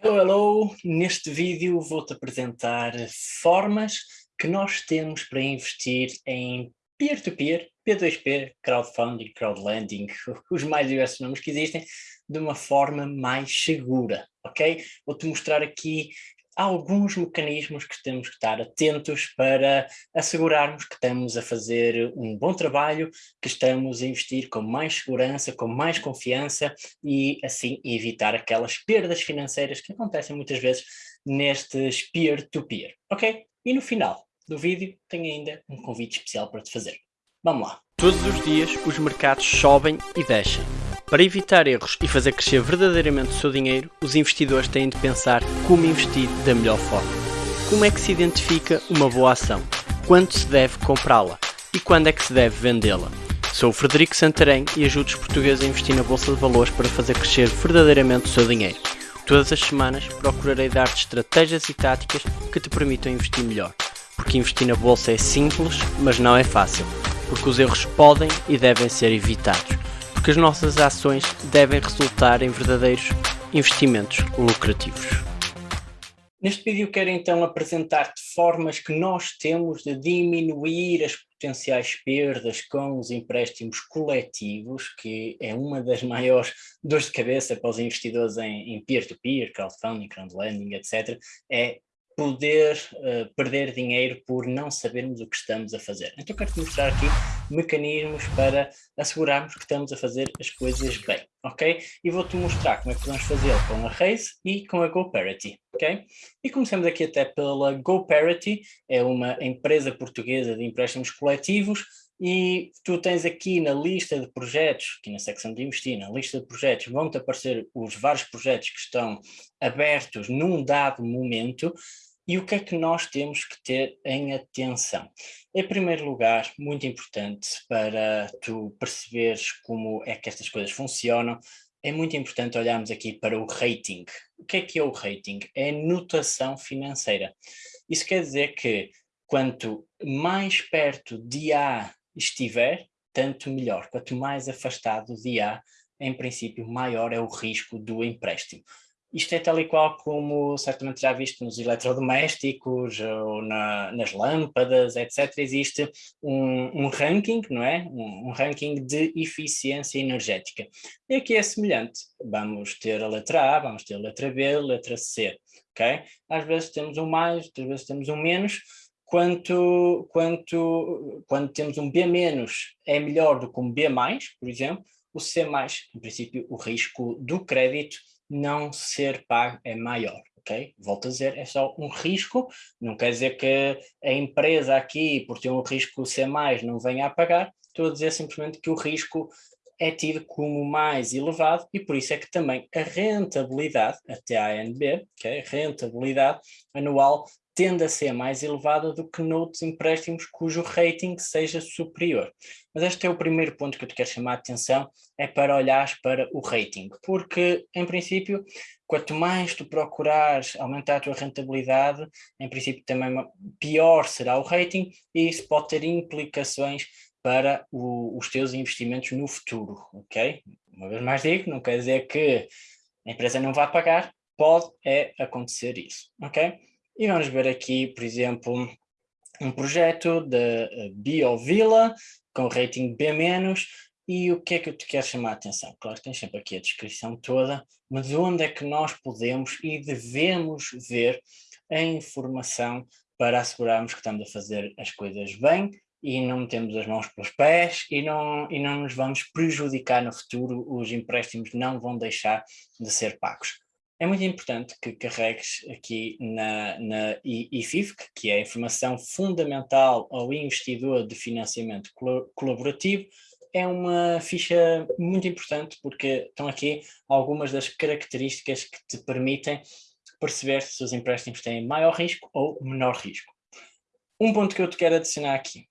Hello, hello! Neste vídeo vou-te apresentar formas que nós temos para investir em peer-to-peer, -peer, P2P, crowdfunding, crowdlending, os mais diversos nomes que existem, de uma forma mais segura, ok? Vou-te mostrar aqui há alguns mecanismos que temos que estar atentos para assegurarmos que estamos a fazer um bom trabalho, que estamos a investir com mais segurança, com mais confiança e assim evitar aquelas perdas financeiras que acontecem muitas vezes nestes peer-to-peer, -peer, ok? E no final do vídeo tenho ainda um convite especial para te fazer. Vamos lá! Todos os dias os mercados sobem e descem para evitar erros e fazer crescer verdadeiramente o seu dinheiro, os investidores têm de pensar como investir da melhor forma. Como é que se identifica uma boa ação? Quando se deve comprá-la? E quando é que se deve vendê-la? Sou o Frederico Santarém e ajudo os portugueses a investir na Bolsa de Valores para fazer crescer verdadeiramente o seu dinheiro. Todas as semanas procurarei dar-te estratégias e táticas que te permitam investir melhor. Porque investir na Bolsa é simples, mas não é fácil. Porque os erros podem e devem ser evitados porque as nossas ações devem resultar em verdadeiros investimentos lucrativos. Neste vídeo quero então apresentar-te formas que nós temos de diminuir as potenciais perdas com os empréstimos coletivos, que é uma das maiores dores de cabeça para os investidores em peer-to-peer, -peer, crowdfunding, crowdlending, etc. É poder uh, perder dinheiro por não sabermos o que estamos a fazer. Então quero-te mostrar aqui mecanismos para assegurarmos que estamos a fazer as coisas bem, ok? E vou-te mostrar como é que podemos fazer com a Raise e com a GoParity, ok? E começamos aqui até pela GoParity, é uma empresa portuguesa de empréstimos coletivos, e tu tens aqui na lista de projetos, aqui na secção de investir, na lista de projetos, vão-te aparecer os vários projetos que estão abertos num dado momento, e o que é que nós temos que ter em atenção? Em primeiro lugar, muito importante para tu perceberes como é que estas coisas funcionam, é muito importante olharmos aqui para o rating. O que é que é o rating? É notação financeira. Isso quer dizer que quanto mais perto de A estiver, tanto melhor. Quanto mais afastado de A, em princípio, maior é o risco do empréstimo. Isto é tal e qual como certamente já viste nos eletrodomésticos ou na, nas lâmpadas, etc. Existe um, um ranking, não é? Um, um, ranking de eficiência energética. E aqui é semelhante. Vamos ter a letra A, vamos ter a letra B, a letra C, ok? Às vezes temos um mais, outras vezes temos um menos. Quanto, quanto, quando temos um B é melhor do que um B por exemplo, o C em princípio, o risco do crédito não ser pago é maior, ok? Volto a dizer, é só um risco, não quer dizer que a empresa aqui, por ter um risco mais, não venha a pagar, estou a dizer simplesmente que o risco é tido como mais elevado e por isso é que também a rentabilidade, até a ANB, okay, rentabilidade anual tende a ser mais elevada do que noutros empréstimos cujo rating seja superior. Mas este é o primeiro ponto que eu te quero chamar a atenção, é para olhares para o rating, porque em princípio, quanto mais tu procurares aumentar a tua rentabilidade, em princípio também pior será o rating e isso pode ter implicações para o, os teus investimentos no futuro, ok? Uma vez mais digo, não quer dizer que a empresa não vá pagar, pode é acontecer isso, ok? E vamos ver aqui, por exemplo, um projeto da eh, BioVilla com rating B-, e o que é que eu te quero chamar a atenção? Claro que tens sempre aqui a descrição toda, mas onde é que nós podemos e devemos ver a informação para assegurarmos que estamos a fazer as coisas bem e não metemos as mãos pelos pés e não, e não nos vamos prejudicar no futuro, os empréstimos não vão deixar de ser pagos é muito importante que carregues aqui na, na IFIFC, que é a informação fundamental ao investidor de financiamento colaborativo. É uma ficha muito importante porque estão aqui algumas das características que te permitem perceber se os empréstimos têm maior risco ou menor risco. Um ponto que eu te quero adicionar aqui,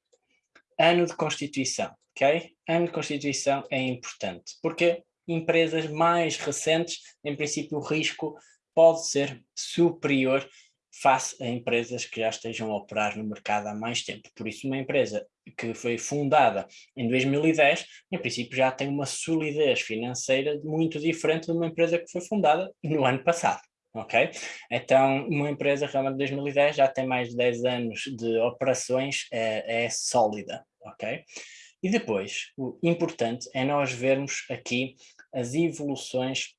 ano de constituição, ok? Ano de constituição é importante, porque empresas mais recentes, em princípio o risco pode ser superior face a empresas que já estejam a operar no mercado há mais tempo. Por isso uma empresa que foi fundada em 2010, em princípio já tem uma solidez financeira muito diferente de uma empresa que foi fundada no ano passado. ok? Então, uma empresa realmente de 2010 já tem mais de 10 anos de operações, é, é sólida, ok? E depois, o importante é nós vermos aqui as evoluções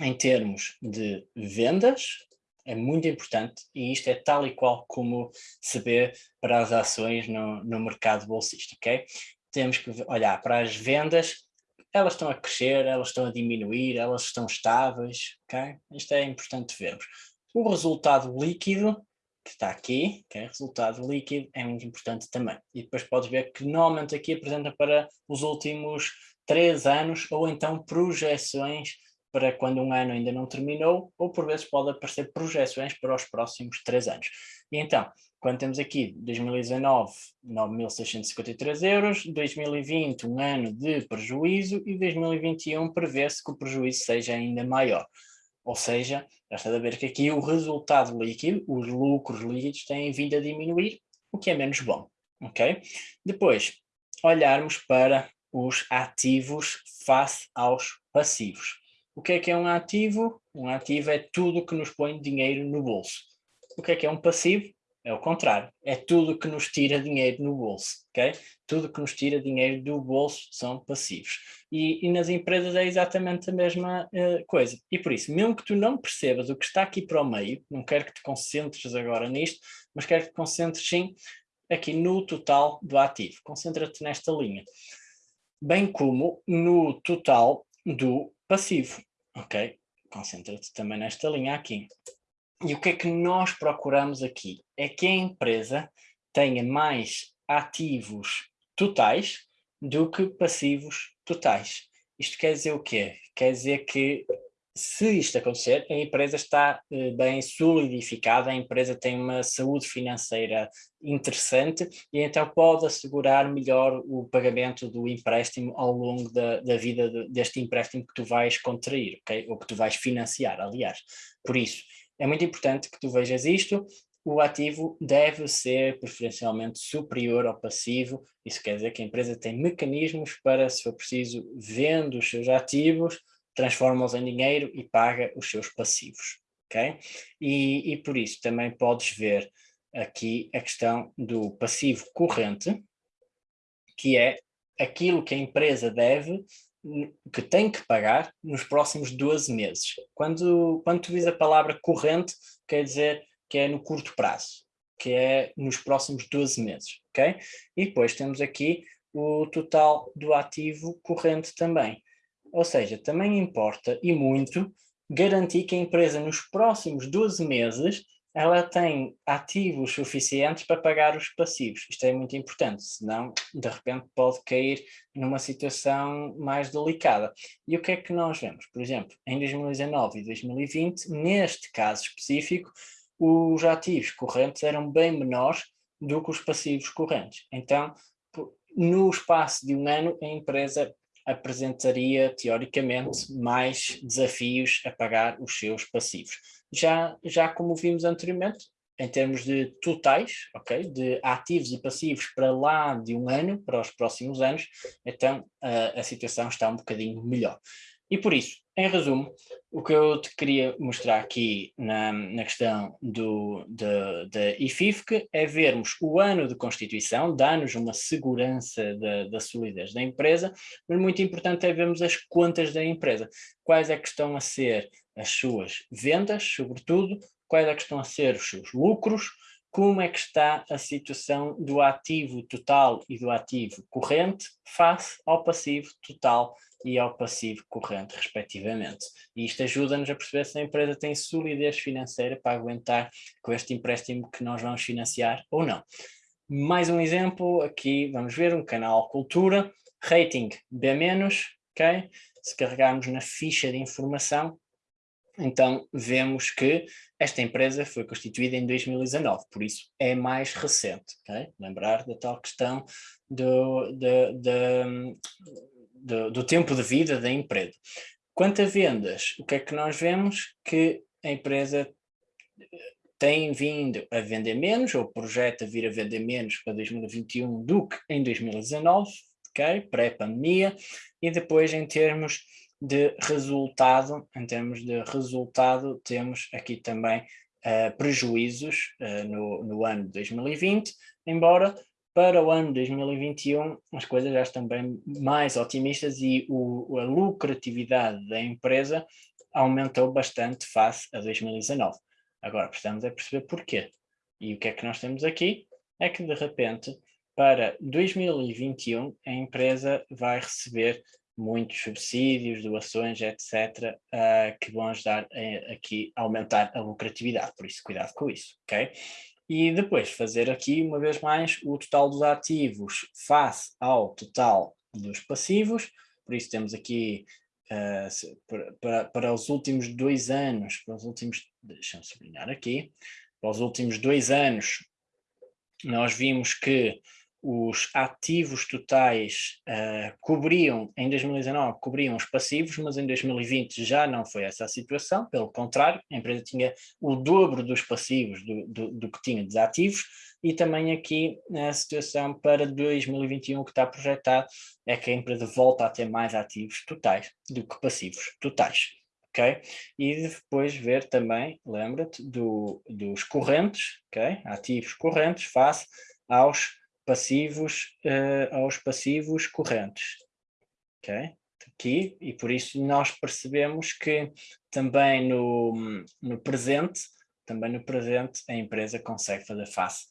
em termos de vendas, é muito importante e isto é tal e qual como se vê para as ações no, no mercado bolsista, ok? Temos que olhar para as vendas, elas estão a crescer, elas estão a diminuir, elas estão estáveis, ok? Isto é importante vermos. O resultado líquido, que está aqui, é resultado líquido, é muito importante também. E depois podes ver que normalmente aqui apresenta para os últimos três anos ou então projeções para quando um ano ainda não terminou, ou por vezes pode aparecer projeções para os próximos três anos. E então, quando temos aqui 2019, 9.653 euros, 2020, um ano de prejuízo, e 2021 prevê-se que o prejuízo seja ainda maior. Ou seja, já está a ver que aqui o resultado líquido, os lucros líquidos têm vindo a diminuir, o que é menos bom, ok? Depois, olharmos para os ativos face aos passivos. O que é que é um ativo? Um ativo é tudo que nos põe dinheiro no bolso. O que é que é um passivo? É o contrário, é tudo que nos tira dinheiro no bolso, ok? Tudo que nos tira dinheiro do bolso são passivos. E, e nas empresas é exatamente a mesma uh, coisa. E por isso, mesmo que tu não percebas o que está aqui para o meio, não quero que te concentres agora nisto, mas quero que te concentres sim aqui no total do ativo. Concentra-te nesta linha. Bem como no total do passivo. Ok? Concentra-te também nesta linha aqui. E o que é que nós procuramos aqui? É que a empresa tenha mais ativos totais do que passivos totais. Isto quer dizer o quê? Quer dizer que se isto acontecer, a empresa está eh, bem solidificada, a empresa tem uma saúde financeira interessante e então pode assegurar melhor o pagamento do empréstimo ao longo da, da vida de, deste empréstimo que tu vais contrair, okay? ou que tu vais financiar, aliás. Por isso, é muito importante que tu vejas isto, o ativo deve ser preferencialmente superior ao passivo, isso quer dizer que a empresa tem mecanismos para, se for preciso, vendo os seus ativos, transforma-os em dinheiro e paga os seus passivos, ok? E, e por isso também podes ver aqui a questão do passivo corrente, que é aquilo que a empresa deve, que tem que pagar nos próximos 12 meses. Quando, quando tu diz a palavra corrente, quer dizer que é no curto prazo, que é nos próximos 12 meses, ok? E depois temos aqui o total do ativo corrente também. Ou seja, também importa, e muito, garantir que a empresa nos próximos 12 meses ela tem ativos suficientes para pagar os passivos. Isto é muito importante, senão de repente pode cair numa situação mais delicada. E o que é que nós vemos? Por exemplo, em 2019 e 2020, neste caso específico, os ativos correntes eram bem menores do que os passivos correntes. Então, no espaço de um ano, a empresa apresentaria, teoricamente, mais desafios a pagar os seus passivos. Já, já como vimos anteriormente, em termos de totais, ok, de ativos e passivos para lá de um ano, para os próximos anos, então a, a situação está um bocadinho melhor. E por isso, em resumo, o que eu te queria mostrar aqui na, na questão do, da IFIFC é vermos o ano de constituição, dá-nos uma segurança da, da solidez da empresa, mas muito importante é vermos as contas da empresa, quais é que estão a ser as suas vendas, sobretudo, quais é que estão a ser os seus lucros, como é que está a situação do ativo total e do ativo corrente face ao passivo total e ao passivo corrente, respectivamente. E isto ajuda-nos a perceber se a empresa tem solidez financeira para aguentar com este empréstimo que nós vamos financiar ou não. Mais um exemplo, aqui vamos ver um canal Cultura, rating B-, ok? Se carregarmos na ficha de informação, então vemos que esta empresa foi constituída em 2019, por isso é mais recente, ok? Lembrar da tal questão do, do, do, do, do tempo de vida da empresa. Quanto a vendas, o que é que nós vemos? Que a empresa tem vindo a vender menos, ou projeta vir a vender menos para 2021 do que em 2019, ok? Pré-pandemia, e depois em termos de resultado, em termos de resultado, temos aqui também uh, prejuízos uh, no, no ano de 2020, embora para o ano 2021 as coisas já estão bem mais otimistas e o, a lucratividade da empresa aumentou bastante face a 2019. Agora precisamos é perceber porquê. E o que é que nós temos aqui? É que de repente para 2021 a empresa vai receber muitos subsídios, doações, etc., uh, que vão ajudar a, aqui a aumentar a lucratividade, por isso cuidado com isso, ok? E depois fazer aqui, uma vez mais, o total dos ativos face ao total dos passivos, por isso temos aqui uh, para, para os últimos dois anos, para os últimos, deixa-me sublinhar aqui, para os últimos dois anos, nós vimos que os ativos totais uh, cobriam, em 2019, cobriam os passivos, mas em 2020 já não foi essa a situação, pelo contrário, a empresa tinha o dobro dos passivos do, do, do que tinha de ativos, e também aqui a situação para 2021 que está projetado é que a empresa volta a ter mais ativos totais do que passivos totais. ok? E depois ver também, lembra-te, do, dos correntes, ok? ativos correntes face aos passivos uh, aos passivos correntes. Ok? Aqui, e por isso nós percebemos que também no, no presente, também no presente, a empresa consegue fazer face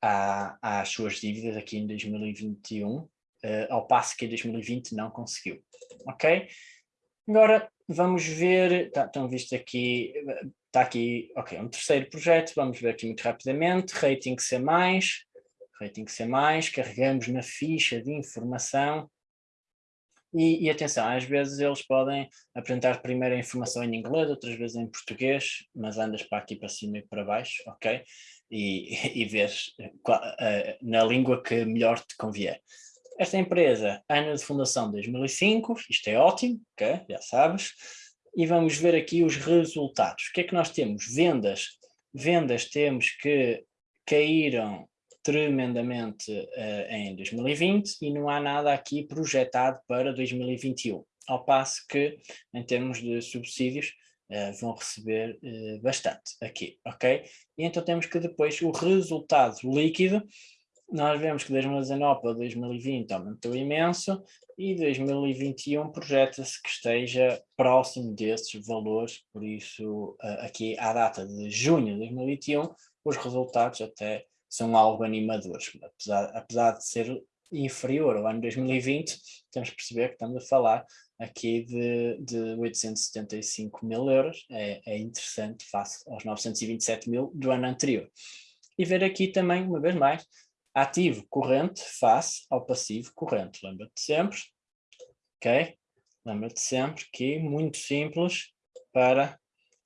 à, às suas dívidas aqui em 2021, uh, eh, ao passo que em 2020 não conseguiu. Ok? Agora vamos ver, tá, estão visto aqui, está aqui, ok, um terceiro projeto, vamos ver aqui muito rapidamente, rating C+, rating C+, carregamos na ficha de informação e, e, atenção, às vezes eles podem apresentar primeiro a informação em inglês, outras vezes em português, mas andas para aqui para cima e para baixo, ok? E, e vês qual, uh, na língua que melhor te convier. Esta empresa, ano de fundação 2005, isto é ótimo, ok? Já sabes. E vamos ver aqui os resultados. O que é que nós temos? Vendas. Vendas temos que caíram tremendamente uh, em 2020 e não há nada aqui projetado para 2021, ao passo que, em termos de subsídios, uh, vão receber uh, bastante aqui, ok? E então temos que depois o resultado líquido, nós vemos que 2019 para 2020 aumentou imenso e 2021 projeta-se que esteja próximo desses valores, por isso aqui à data de junho de 2021 os resultados até são algo animadores. Apesar, apesar de ser inferior ao ano 2020, temos que perceber que estamos a falar aqui de, de 875 mil euros, é, é interessante face aos 927 mil do ano anterior. E ver aqui também, uma vez mais, ativo corrente face ao passivo corrente. Lembra-te sempre, ok? Lembra-te sempre que muito simples para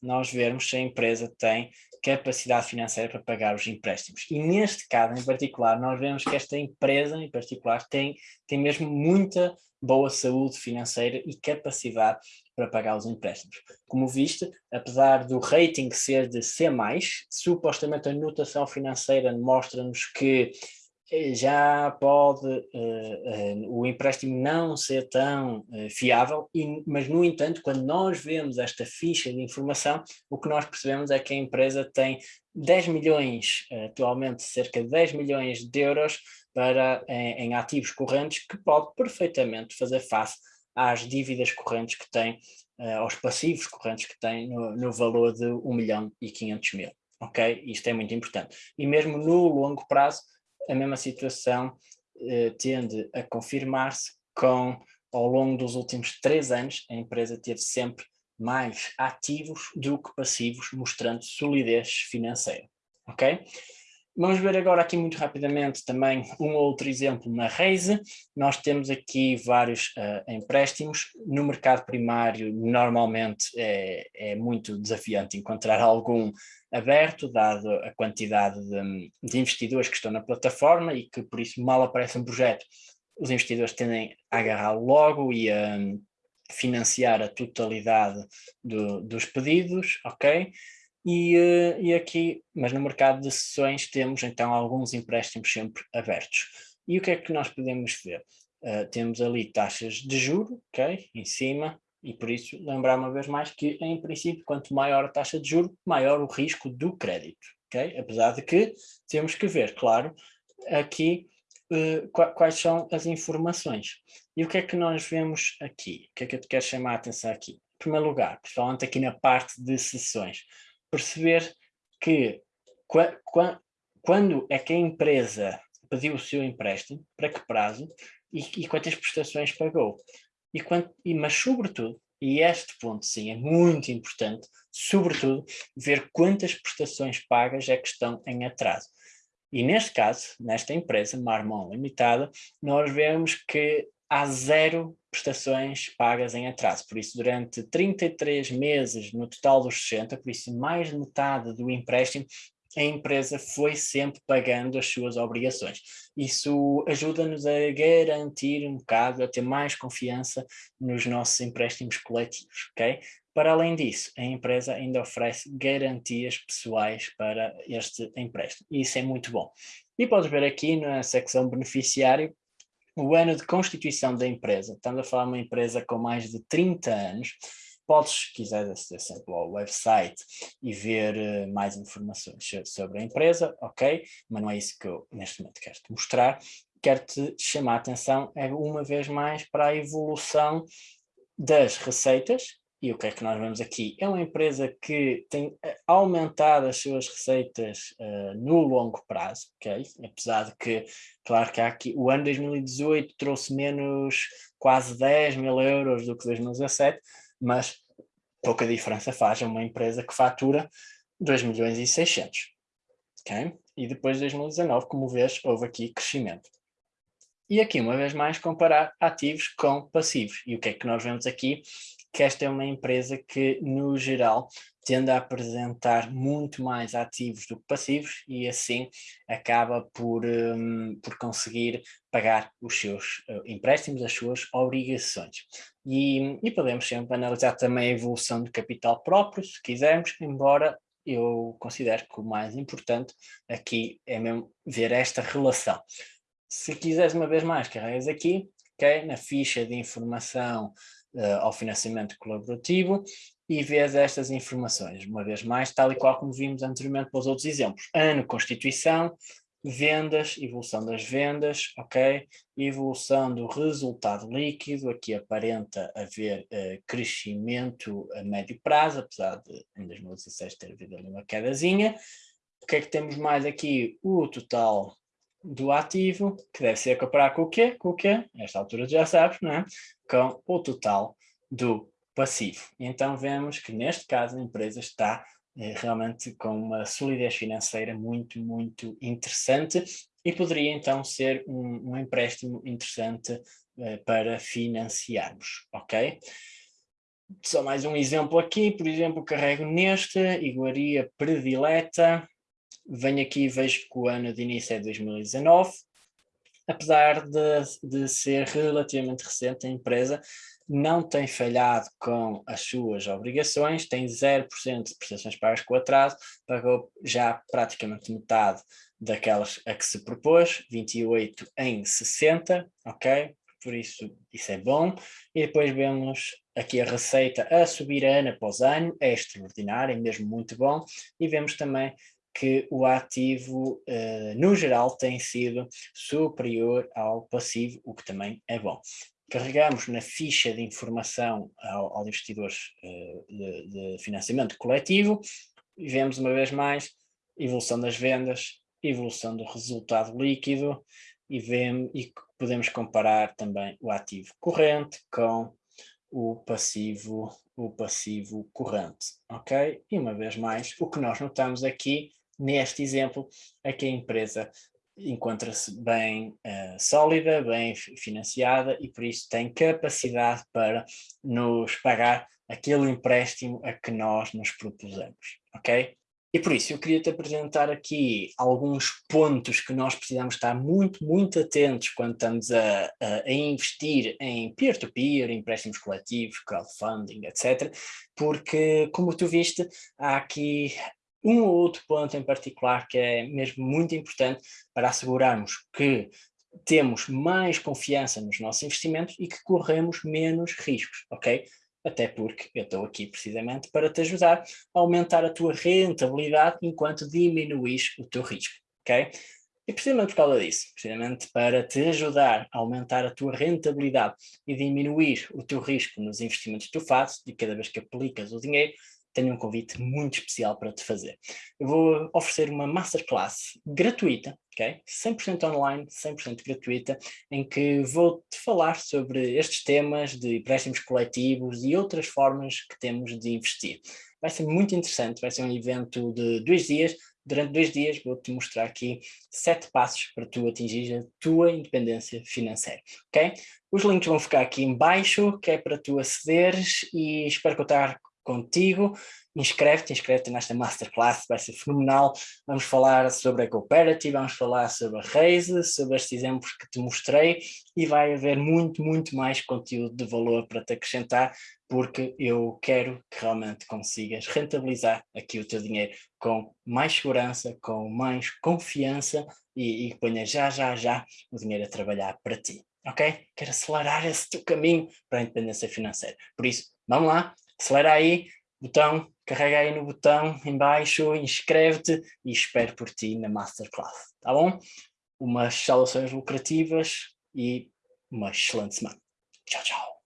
nós vermos se a empresa tem capacidade financeira para pagar os empréstimos. E neste caso em particular, nós vemos que esta empresa em particular tem, tem mesmo muita boa saúde financeira e capacidade para pagar os empréstimos. Como viste, apesar do rating ser de C+, supostamente a notação financeira mostra-nos que já pode uh, uh, o empréstimo não ser tão uh, fiável, e, mas no entanto, quando nós vemos esta ficha de informação, o que nós percebemos é que a empresa tem 10 milhões, atualmente cerca de 10 milhões de euros para, em, em, ativos correntes, que pode perfeitamente fazer face às dívidas correntes que tem, aos passivos correntes que tem no, no valor de 1 milhão e 500 mil. Ok? Isto é muito importante. E mesmo no longo prazo, a mesma situação eh, tende a confirmar-se com, ao longo dos últimos três anos, a empresa teve sempre mais ativos do que passivos, mostrando solidez financeira, ok? Vamos ver agora aqui muito rapidamente também um outro exemplo na Raise. Nós temos aqui vários uh, empréstimos. No mercado primário, normalmente é, é, muito desafiante encontrar algum aberto, dado a quantidade de, de, investidores que estão na plataforma e que por isso mal aparece um projeto, os investidores tendem a agarrar logo e a um, financiar a totalidade do, dos pedidos, ok? E, uh, e aqui, mas no mercado de sessões temos então alguns empréstimos sempre abertos. E o que é que nós podemos ver? Uh, temos ali taxas de juro, ok, em cima, E por isso, lembrar uma vez mais que, em princípio, quanto maior a taxa de juros, maior o risco do crédito. Okay? Apesar de que temos que ver, claro, aqui uh, quais são as informações. E o que é que nós vemos aqui? O que é que eu te quero chamar a atenção aqui? Em primeiro lugar, principalmente aqui na parte de sessões, perceber que quando é que a empresa pediu o seu empréstimo, para que prazo e, e quantas prestações pagou. E quanto, e, mas, sobretudo, e este ponto sim é muito importante, sobretudo, ver quantas prestações pagas é que estão em atraso. E neste caso, nesta empresa, Marmon Limitada, nós vemos que há zero prestações pagas em atraso. Por isso, durante 33 meses no total dos 60, por isso mais de metade do empréstimo a empresa foi sempre pagando as suas obrigações. Isso ajuda-nos a garantir um bocado, a ter mais confiança nos nossos empréstimos coletivos, ok? Para além disso, a empresa ainda oferece garantias pessoais para este empréstimo. E isso é muito bom. E podes ver aqui na secção beneficiário o ano de constituição da empresa. Estamos a falar de uma empresa com mais de 30 anos, Podes, se quiseres, aceder sempre ao website e ver uh, mais informações sobre a empresa, ok? Mas não é isso que eu neste momento quero te mostrar. Quero-te chamar a atenção, é uma vez mais, para a evolução das receitas, e o que é que nós vemos aqui? É uma empresa que tem eh, aumentado as suas receitas uh, no longo prazo, ok? Apesar de que, claro que há aqui, o ano 2018 trouxe menos quase 10 mil euros do que 2017, mas pouca diferença faz a uma empresa que fatura 2 milhões e 600. Okay? E depois de 2019, como vês, houve aqui crescimento. E aqui, uma vez mais, comparar ativos com passivos. E o que é que nós vemos aqui? Que esta é uma empresa que, no geral, tende a apresentar muito mais ativos do que passivos e assim acaba por, um, por conseguir pagar os seus uh, empréstimos, as suas obrigações. E, e podemos sempre analisar também a evolução do capital próprio, se quisermos, embora eu considero que o mais importante aqui é mesmo ver esta relação. Se quiseres uma vez mais, carregas aqui, okay, na ficha de informação ao financiamento colaborativo e vês estas informações, uma vez mais, tal e qual como vimos anteriormente para os outros exemplos. Ano, Constituição, vendas, evolução das vendas, ok? Evolução do resultado líquido, aqui aparenta haver uh, crescimento a médio prazo, apesar de em 2016 ter havido ali uma quedazinha. O que é que temos mais aqui? O total do ativo, que deve ser comparar com o quê? Com o quê? Esta altura já sabes, não é? Com o total do passivo. Então vemos que neste caso a empresa está eh, realmente com uma solidez financeira muito, muito interessante e poderia então ser um, um empréstimo interessante eh, para financiarmos, ok? Só mais um exemplo aqui, por exemplo, carrego neste, iguaria predileta, venho aqui e vejo que o ano de início é 2019, apesar de, de ser relativamente recente a empresa, não tem falhado com as suas obrigações, tem 0% de prestações pagas com atraso, pagou já praticamente metade daquelas a que se propôs, 28 em 60, ok? Por isso, isso é bom. E depois vemos aqui a receita a subir ano após ano, é extraordinário, é mesmo muito bom. E vemos também que o ativo, uh, no geral, tem sido superior ao passivo, o que também é bom carregamos na ficha de informação ao, ao investidores uh, de, de, financiamento coletivo e vemos uma vez mais evolução das vendas, evolução do resultado líquido e, vemos, e podemos comparar também o ativo corrente com o passivo, o passivo corrente, ok? E uma vez mais, o que nós notamos aqui neste exemplo é que a empresa encontra-se bem uh, sólida, bem financiada e por isso tem capacidade para nos pagar aquele empréstimo a que nós nos propusemos, ok? E por isso eu queria te apresentar aqui alguns pontos que nós precisamos estar muito, muito atentos quando estamos a, a, a investir em peer-to-peer, -peer, empréstimos coletivos, crowdfunding, etc. Porque, como tu viste, há aqui um ou outro ponto em particular que é mesmo muito importante para assegurarmos que temos mais confiança nos nossos investimentos e que corremos menos riscos, ok? até porque eu estou aqui precisamente para te ajudar a aumentar a tua rentabilidade enquanto diminuís o teu risco, ok? E precisamente por causa disso, precisamente para te ajudar a aumentar a tua rentabilidade e diminuir o teu risco nos investimentos que tu fazes, e cada vez que aplicas o dinheiro, tenho um convite muito especial para te fazer. Eu vou oferecer uma masterclass gratuita, ok? 100% online, 100% gratuita, em que vou-te falar sobre estes temas de empréstimos coletivos e outras formas que temos de investir. Vai ser muito interessante, vai ser um evento de dois dias, durante dois dias vou-te mostrar aqui sete passos para tu atingir a tua independência financeira, ok? Os links vão ficar aqui em baixo, que é para tu acederes e espero contar contigo, inscreve-te, inscreve-te nesta Masterclass, vai ser fenomenal. Vamos falar sobre a Cooperative, vamos falar sobre a Raise, sobre estes exemplos que te mostrei e vai haver muito, muito mais conteúdo de valor para te acrescentar, porque eu quero que realmente consigas rentabilizar aqui o teu dinheiro com mais segurança, com mais confiança e, e ponha já, já, já o dinheiro a trabalhar para ti. Ok? Quero acelerar esse teu caminho para a independência financeira. Por isso, vamos lá, acelera aí, botão, carrega aí no botão embaixo, inscreve-te e espero por ti na Masterclass, tá bom? Umas saudações lucrativas e uma excelente semana. Tchau, tchau.